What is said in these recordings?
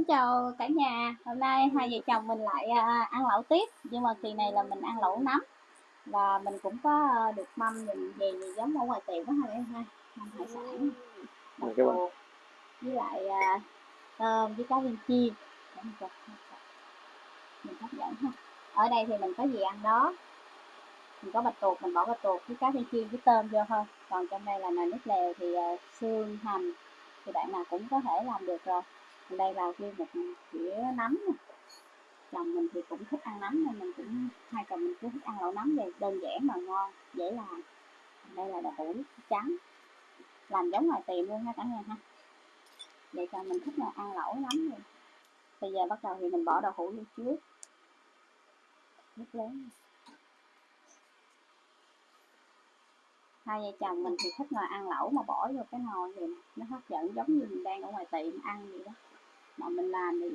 Xin chào cả nhà, hôm nay hai vợ chồng mình lại à, ăn lẩu tiếp. Nhưng mà kỳ này là mình ăn lẩu nấm. Và mình cũng có à, được mâm nhìn về gì giống ở ngoài tiệm đó hai em ha. Mâm hải sản, bạch tuộc với lại à, tôm với cá viên chiên. Mình hấp dẫn ha. Ở đây thì mình có gì ăn đó? Mình có bạch tuộc, mình bỏ bạch tuộc với cá viên chiên với tôm vô thôi. Còn trong đây là nồi nước lèo thì xương, hầm thì bạn nào cũng có thể làm được rồi đây là thêm một dĩa nấm chồng mình thì cũng thích ăn nấm nên mình cũng, hai chồng mình cũng thích ăn lẩu nấm vậy. Đơn giản mà ngon, dễ làm. Đây là đậu hũ trắng. Làm giống ngoài tiệm luôn ha cả nhà ha. Vậy chồng mình thích là ăn lẩu nấm rồi bây giờ bắt đầu thì mình bỏ đậu hũ vô trước. Nước lớn. Hai vợ chồng mình thì thích là ăn lẩu mà bỏ vô cái nồi thì nó hấp dẫn giống như mình đang ở ngoài tiệm ăn vậy đó mà mình làm thì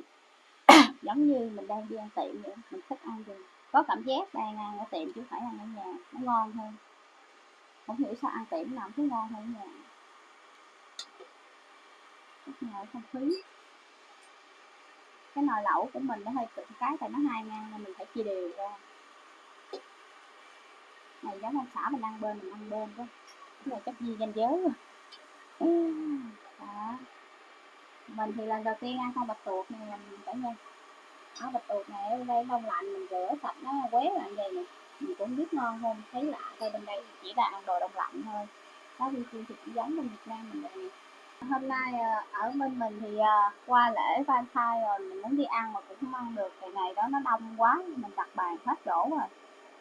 giống như mình đang đi ăn tiệm vậy, mình thích ăn gì. Có cảm giác đang ăn ở tiệm chứ phải ăn ở nhà, nó ngon hơn. Không hiểu sao ăn tiệm làm thấy ngon hơn ở nhà. Bất ngờ không khí. Cái nồi lẩu của mình nó hơi cực cái tại nó hai ngang nên mình phải chia đều ra. Này, giống ông xã mình ăn bên, mình ăn bên đó. Cái này chắc gì danh giới rồi đó mình thì lần đầu tiên ăn con bạch tuộc này mình cả nhà. Áo bạch tuộc này ở đây đông lạnh, mình rửa sạch nó quế lại vậy nè. Mình cũng biết ngon không thấy lạ. Đây, bên đây chỉ là ăn đồ đông lạnh thôi. Đó đi thì cũng giống bên Việt Nam mình vậy hôm nay ờ, ở bên mình thì ờ, qua lễ Valentine rồi, mình muốn đi ăn mà cũng không ăn được. Tại ngày đó nó đông quá, mình đặt bàn hết chỗ rồi.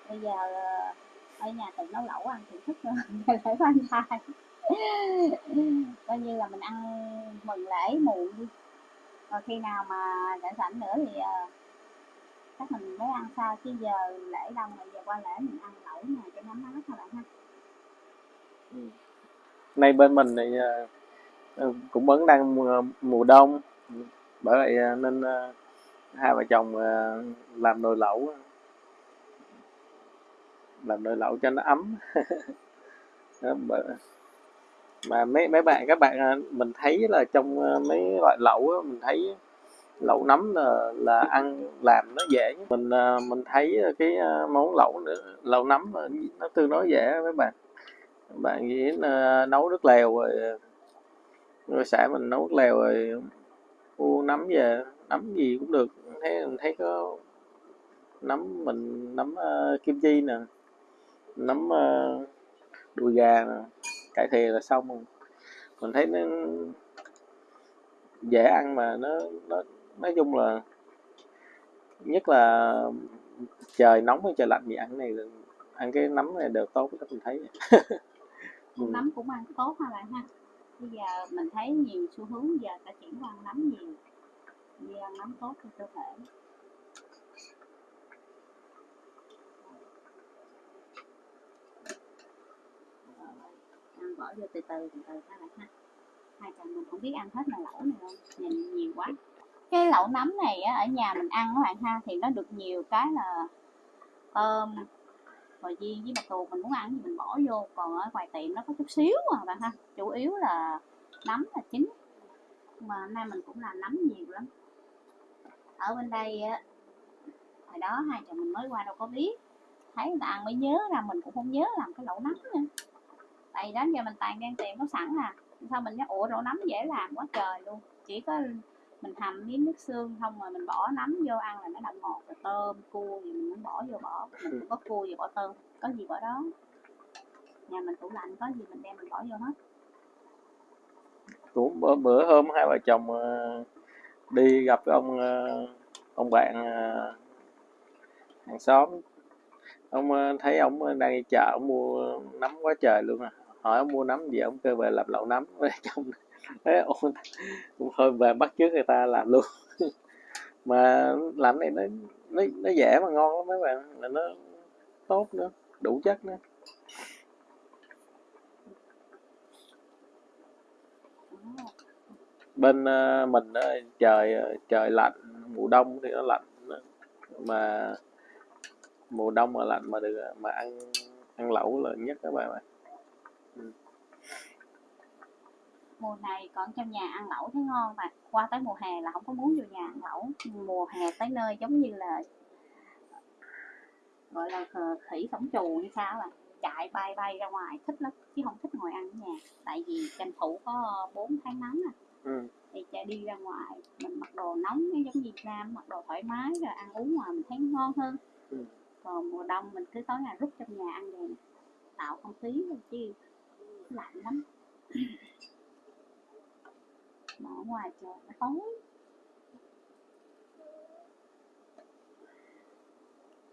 Bây giờ ờ, ở nhà tự nấu lẩu ăn thưởng thức lễ Valentine. coi như là mình ăn mừng lễ muộn đi. Rồi khi nào mà đã rảnh nữa thì uh, chắc mình mới ăn sau chứ giờ lễ đông rồi giờ qua lễ mình ăn lẩu này cho nó mát thôi bạn ha. Ừ. nay bên mình thì uh, cũng vẫn đang mùa, mùa đông. Bởi vậy uh, nên uh, hai vợ chồng uh, làm nồi lẩu làm nồi lẩu cho nó ấm. mà mấy mấy bạn các bạn à, mình thấy là trong à, mấy loại lẩu á, mình thấy lẩu nấm là, là ăn làm nó dễ mình à, mình thấy cái món lẩu nữa lẩu nấm nó tương đối dễ mấy bạn. Bạn gì nấu nước lèo rồi rồi xã mình nấu nước lèo rồi mua nấm về nấm gì cũng được. Thấy mình thấy có nấm mình nấm uh, kim chi nè nấm uh, đùi gà nè cải thiện là xong rồi. Mình thấy nó dễ ăn mà nó nó, nói chung là nhất là trời nóng hay trời lạnh gì ăn này, ăn cái nấm này đều tốt các mình thấy. Ừ. Nấm cũng ăn tốt ha bạn ha? Bây giờ mình thấy nhiều xu hướng giờ ta chuyển qua ăn nấm nhiều. Vì ăn nấm tốt cho cơ thể. Bỏ vô từ từ từ từ các bạn ha. Hai chồng mình không biết ăn hết mà lẩu này không nhìn nhiều quá. Cái lẩu nấm này á, ở nhà mình ăn các bạn ha thì nó được nhiều cái là tôm rồi viên với bạch tuộc mình muốn ăn thì mình bỏ vô còn ở ngoài tiệm nó có chút xíu à bạn ha. Chủ yếu là nấm là chính mà hôm nay mình cũng làm nấm nhiều lắm. Ở bên đây á hồi đó hai chồng mình mới qua đâu có biết thấy người ta ăn mới nhớ ra mình cũng không nhớ làm cái lẩu nấm nữa tại đó giờ mình toàn đang tìm nó sẵn à. Sao mình nhắc ủa rổ nấm dễ làm quá trời luôn. Chỉ có mình hầm miếng nước xương không rồi mình bỏ nấm vô ăn là nó đậm ngọt rồi tôm cua gì mình muốn bỏ vô bỏ. Mình cũng có cua gì bỏ tôm có gì bỏ đó. Nhà mình tủ lạnh có gì mình đem mình bỏ vô hết. Cũng bữa, bữa hôm hai vợ chồng ờ, đi gặp ông ờ, ông bạn ờ, hàng xóm. Ông thấy ông đang đi chợ ông mua nấm quá trời luôn à hỏi ông mua nấm gì ông kêu về làm lẩu nấm. Trong thế ông cũng hơi về bắt trước người ta làm luôn. Mà làm này nó nó nó dễ mà ngon lắm mấy bạn là nó tốt nữa đủ chất nữa. Bên uh, mình trời ờ, trời lạnh mùa đông thì nó lạnh mà mùa đông mà lạnh mà được ờ, mà ăn ăn lẩu là nhất các bạn ạ. Mùa này còn trong nhà ăn lẩu thấy ngon mà. Qua tới mùa hè là không có muốn vô nhà ăn lẩu mùa hè tới nơi giống như là gọi là khỉ sống trù hay sao à chạy bay bay ra ngoài thích lắm chứ không thích ngồi ăn ở nhà. Tại vì tranh thủ có 4 tháng nắng à. Ừ. thì chạy đi ra ngoài mình mặc đồ nóng nó giống Việt Nam mặc đồ thoải mái rồi ăn uống ngoài mình thấy ngon hơn. Ừ. còn mùa đông mình cứ tối ngày rút trong nhà ăn nè, tạo không khí chứ lạnh lắm ngoài trời nó tối.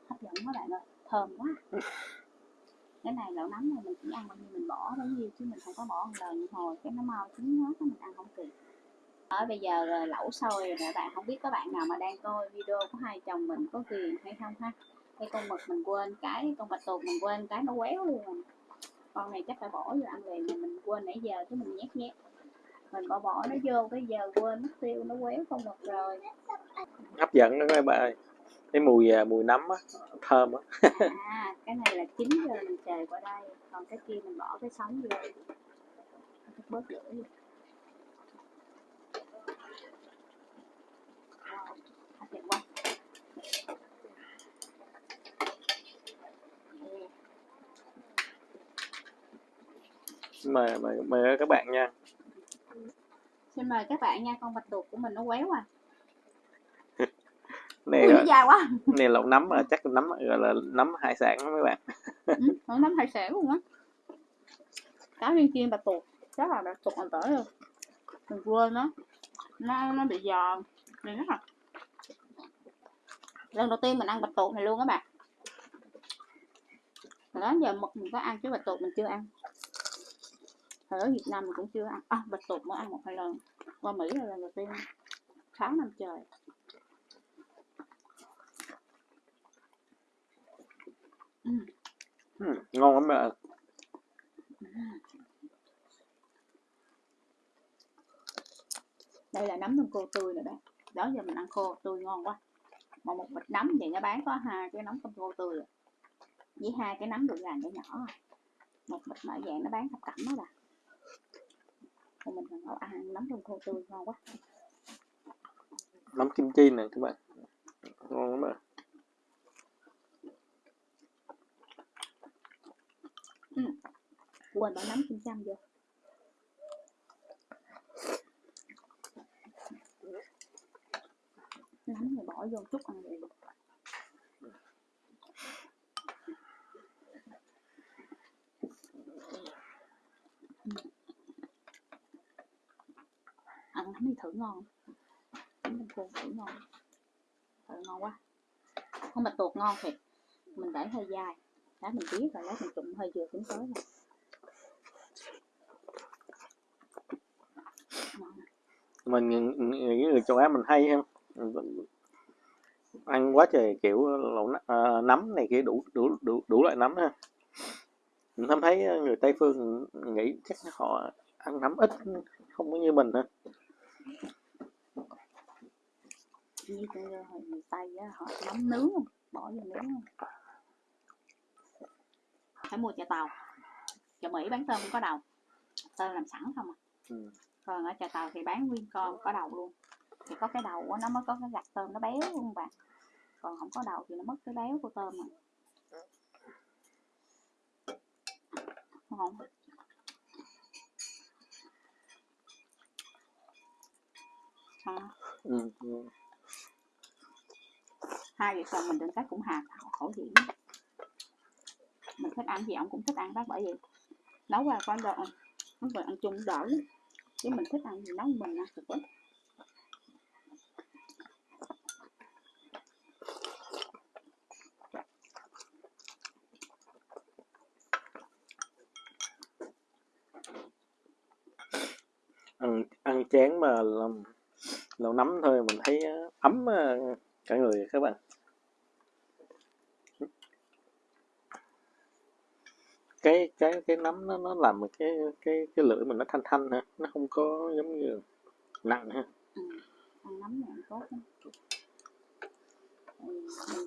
Hấp dẫn quá bạn ơi thơm quá. Cái này lẩu nấm này mình chỉ ăn bao nhiêu mình bỏ bấy nhiêu chứ mình không có bỏ một lần hồi cái nó mau chín hết mình ăn không kịp. Ở bây giờ ờ, lẩu sôi rồi nè bạn không biết có bạn nào mà đang coi video của hai chồng mình có ghiền hay không ha? Cái con mực mình quên cái con bạch tuộc mình quên cái nó quéo luôn. Rồi. con này chắc phải bỏ vô ăn liền mà mình quên nãy giờ chứ mình nhét nhét mình bỏ bỏ nó vô cái giờ quên mất tiêu nó quéo con mực rồi. Hấp dẫn đó các bạn ơi. Cái mùi à, mùi nấm á thơm á. À cái này là 9 giờ mình trời qua đây còn cái kia mình bỏ cái sống vô. Bớt lửa đi. Quá. Mời mời mời các bạn nha xin mời các bạn nha con bạch tuộc của mình nó quéo à. Này ui nó là- dài quá. này lẩu nấm mà chắc nấm gọi là nấm hải sản đó mấy bạn. Ừ, nấm hải sản luôn á. Cá viên chiên bạch tuộc chắc là bạch tuộc mình tới rồi mình quên nó. Nó nó bị giòn. Nên rất là lần đầu tiên mình ăn bạch tuộc này luôn các bạn. Đó giờ mực mình có ăn chứ bạch tuộc mình chưa ăn hồi đó Việt Nam mình cũng chưa ăn. À, bạch tuộc mới ăn một hai lần. Qua Mỹ là lần đầu tiên. Sáu năm trời. Ừ, ngon lắm bạn đây là nấm đông cô tươi nè bạn đó giờ mình ăn khô tươi ngon quá. Mà một bịch nấm vậy nó bán có hai cái nấm đông cô tươi. À. với hai cái nấm được gà nhỏ nhỏ. Một bịch mở dạng nó bán thập cẩm đó bà còn mình còn ăn nấm đông cô tươi ngon quá. Nấm kim chi nè các bạn. Ngon lắm bạn quên bỏ nấm kim châm vô nấm này bỏ vô chút ăn liền ăn thử ngon. Nấm đông thử ngon. Thử ngon quá. Không bạch tuộc ngon thiệt. Mình để hơi dài lát mình biết rồi lát mình trụng hơi vừa cũng tới rồi à. mình nghĩ người châu Á mình hay em, ăn quá trời kiểu lẩu ờ, nấm này kia đủ đủ đủ đủ loại nấm ha. Mình không thấy người Tây phương nghĩ chắc họ ăn nấm ít không có như mình ha như cái hồi miền Tây á họ nấm nướng bỏ vô nướng phải mua chợ tàu. Chợ Mỹ bán tôm không có đầu. Tôm làm sẵn không à? Ừ. còn ở chợ tàu thì bán nguyên con có đầu luôn. Thì có cái đầu á, nó mới có cái gạch tôm nó béo luôn bạn. Còn không có đầu thì nó mất cái béo của tôm rồi. Ngon à, Ừ. ừ. hai vợ chồng mình đừng cách cũng hạt khẩu vị mình thích ăn gì ông cũng thích ăn đó bởi vì nấu qua con đồ nó vừa ăn chung đỡ chứ mình thích ăn gì nấu mình ăn cực lắm ăn ăn chén mà làm lẩu nấm thôi mình thấy ờ, ấm ờ, cả người các bạn. Cái cái cái nấm nó nó làm cái cái cái lưỡi mình nó thanh thanh ha nó không có giống như nặng ha. Ừ. ăn nấm này ăn tốt mình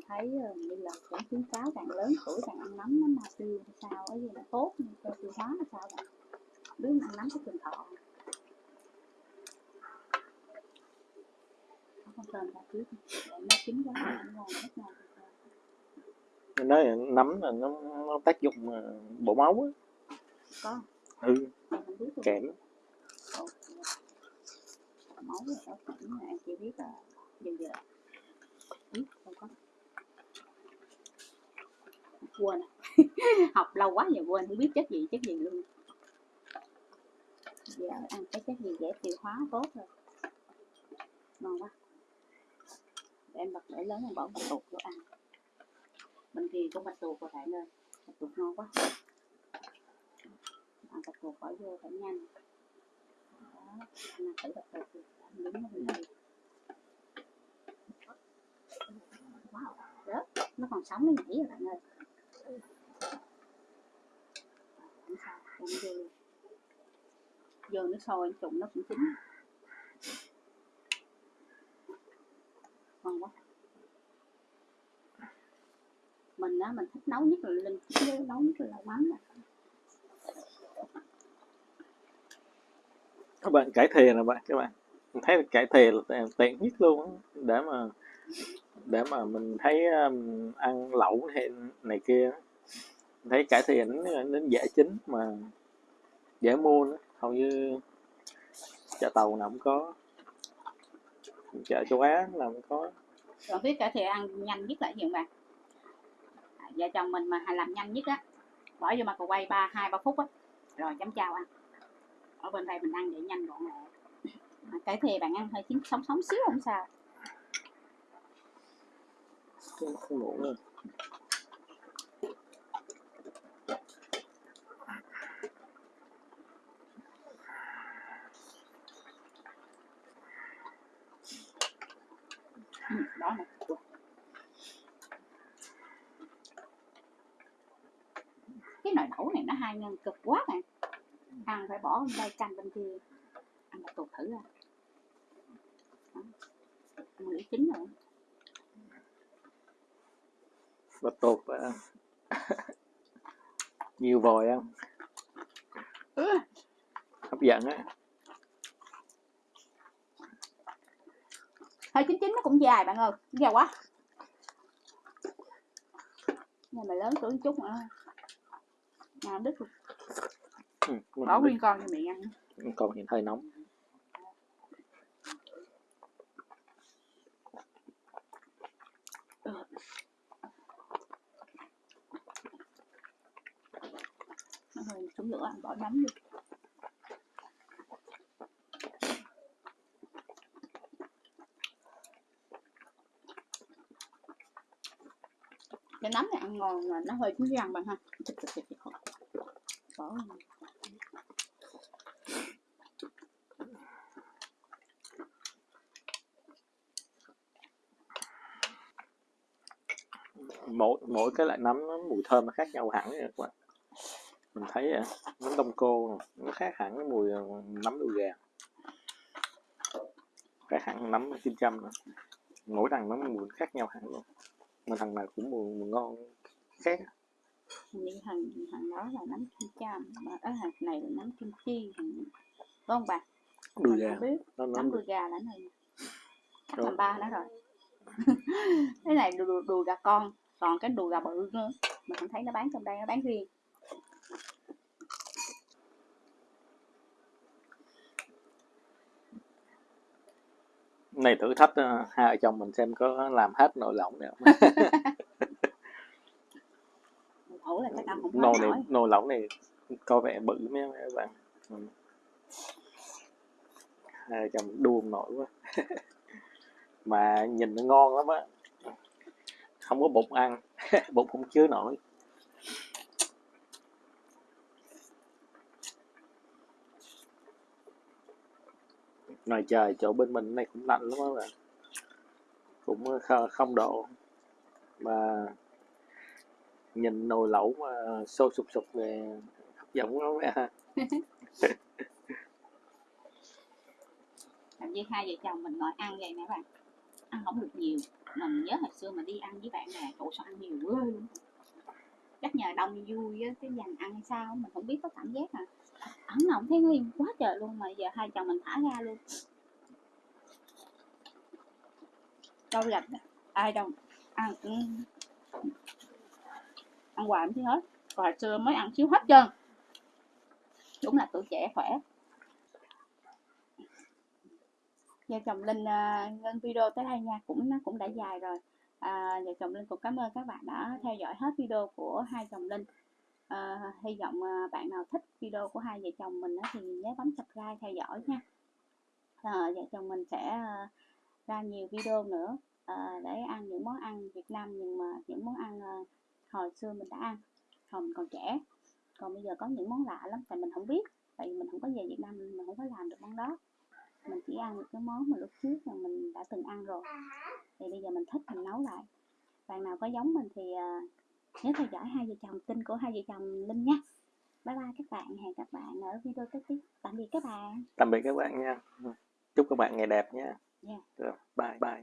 thấy ờ, như là cũng khuyến cáo càng lớn tuổi càng ăn nấm nó mà tiêu sao ấy gì là tốt cho tiêu hóa nó sao vậy đứa ăn nấm có trường thọ trước nó chín quá nó nói là nấm là nó, nó tác dụng ờ, bổ máu á. Có. Ừ. Kẽm. Máu là có chỉ biết là không có. Quên. Học lâu quá giờ quên không biết chất gì chất gì luôn. Giờ ăn cái chất gì dễ tiêu hóa tốt rồi. Ngon quá em bật lửa lớn em bỏ bạch tuộc vô ăn. Bên kia có bạch tuộc rồi bạn ơi bạch tuộc ngon quá. Ăn bạch tuộc bỏ vô phải nhanh. Đó ăn thử bạch tuộc đi ăn đúng nó bên wow, rớt, nó còn sống nó nhảy rồi bạn ơi. Không sao đem vô luôn. Vô nước sôi trụng nó cũng chín ngon quá mình á mình thích nấu nhất là linh nấu nhất là mắm nè các bạn cải thìa nè bạn các bạn. Mình thấy là cải thìa là tiện nhất luôn để mà để mà mình thấy um, ăn lẩu hay này kia. Mình thấy cải thìa nó, nó dễ chín mà dễ mua nữa hầu như chợ tàu nào cũng có. Chợ châu Á nào cũng có. Còn biết cả thì ăn nhanh nhất là gì không bạn vợ chồng mình mà làm nhanh nhất á bỏ vô mà quay ba hai ba phút á rồi chấm chao ăn. Ở bên đây mình ăn để nhanh gọn lẹ. Cái thì bạn ăn hơi chín sống sống xíu không sao. Không, không đủ ừ, đó nè cái nồi đậu này nó hai nhân cực quá nè ăn phải bỏ bên đây canh bên kia. Ăn một tuột thử ra. Đó. ăn chín rồi. Và tột à, nhiều vòi ăn hấp dẫn á. Hơi chín chín nó cũng dài bạn ơi. Dài quá. Nhà mày lớn tuổi chút nữa nhà đứt luôn. Ừ, bỏ nguyên con cho mẹ ăn. Còn hiện hơi nóng. Nó hơi xuống lửa ăn bỏ nấm vô cái nấm này ăn ngon mà nó hơi chín răng bạn ha bỏ mỗi mỗi cái loại nấm nó mùi thơm nó khác nhau hẳn các bạn. Mình thấy à, nấm đông cô nó khác hẳn cái mùi à, nấm đùi gà. Khác hẳn nấm kim châm nữa. Mỗi thằng nó mùi khác nhau hẳn luôn. Mà thằng nào cũng mùi, mùi ngon khác như thằng thằng đó là nấm kim châm mà cái hạt này là nấm kim chi đúng không bà? Đùi gà. biết. Nó nấm đùi. gà là này. Rồi. làm ba nó rồi. Cái này đùi, đùi, gà con còn cái đùi gà bự nữa. Mình không thấy nó bán trong đây nó bán riêng. Này thử thách ờ, hai vợ chồng mình xem có làm hết nồi lẩu này ủa là chắc ăn không nồi này nổi nồi lẩu này có vẻ bự mấy mấy bạn. Ừ. hai chồng đua nội quá. Mà nhìn nó ngon lắm á. Không có bụng ăn bụng không chứa nổi. Ngoài trời chỗ bên mình này cũng lạnh lắm á bạn. Cũng kh- không độ. Mà nhìn nồi lẩu mà sôi sục sục về hấp dẫn lắm mẹ ha. Làm như hai vợ chồng mình ngồi ăn vậy nè bạn. Ăn không được nhiều. Mình nhớ hồi xưa mà đi ăn với bạn bè ủa sao ăn nhiều quá. Luôn chắc nhờ đông vui á, cái dành ăn hay sao, mình không biết có cảm giác à. Ẩn không thấy nguyên quá trời luôn mà giờ hai chồng mình thả ra luôn. Đâu gặp ai đâu? Ăn cũng ăn hoài không chứ hết. Hồi xưa mới ăn xíu hết trơn. Đúng là tuổi trẻ khỏe. Vợ chồng linh à, uh, ngân video tới đây nha cũng nó cũng đã dài rồi. À, vợ chồng linh cũng cảm ơn các bạn đã theo dõi hết video của hai chồng linh. À, hy vọng à, bạn nào thích video của hai vợ chồng mình thì nhớ bấm subscribe theo dõi nha. À, vợ chồng mình sẽ à, ra nhiều video nữa à, để ăn những món ăn Việt Nam nhưng mà những món ăn hồi xưa mình đã ăn hồi mình còn trẻ. Còn bây giờ có những món lạ lắm tại mình không biết tại vì mình không có về Việt Nam mình không có làm được món đó. Mình chỉ ăn được cái món mà lúc trước mà mình đã từng ăn rồi. Thì bây giờ mình thích mình nấu lại. Bạn nào có giống mình thì à, nhớ theo dõi hai vợ chồng tin của hai vợ chồng Linh nha. Bye bye các bạn hẹn các bạn ở video tiếp tiếp. Tạm biệt các bạn. Tạm biệt các bạn nha. Chúc các bạn ngày đẹp nha. Dạ. Rồi, bye bye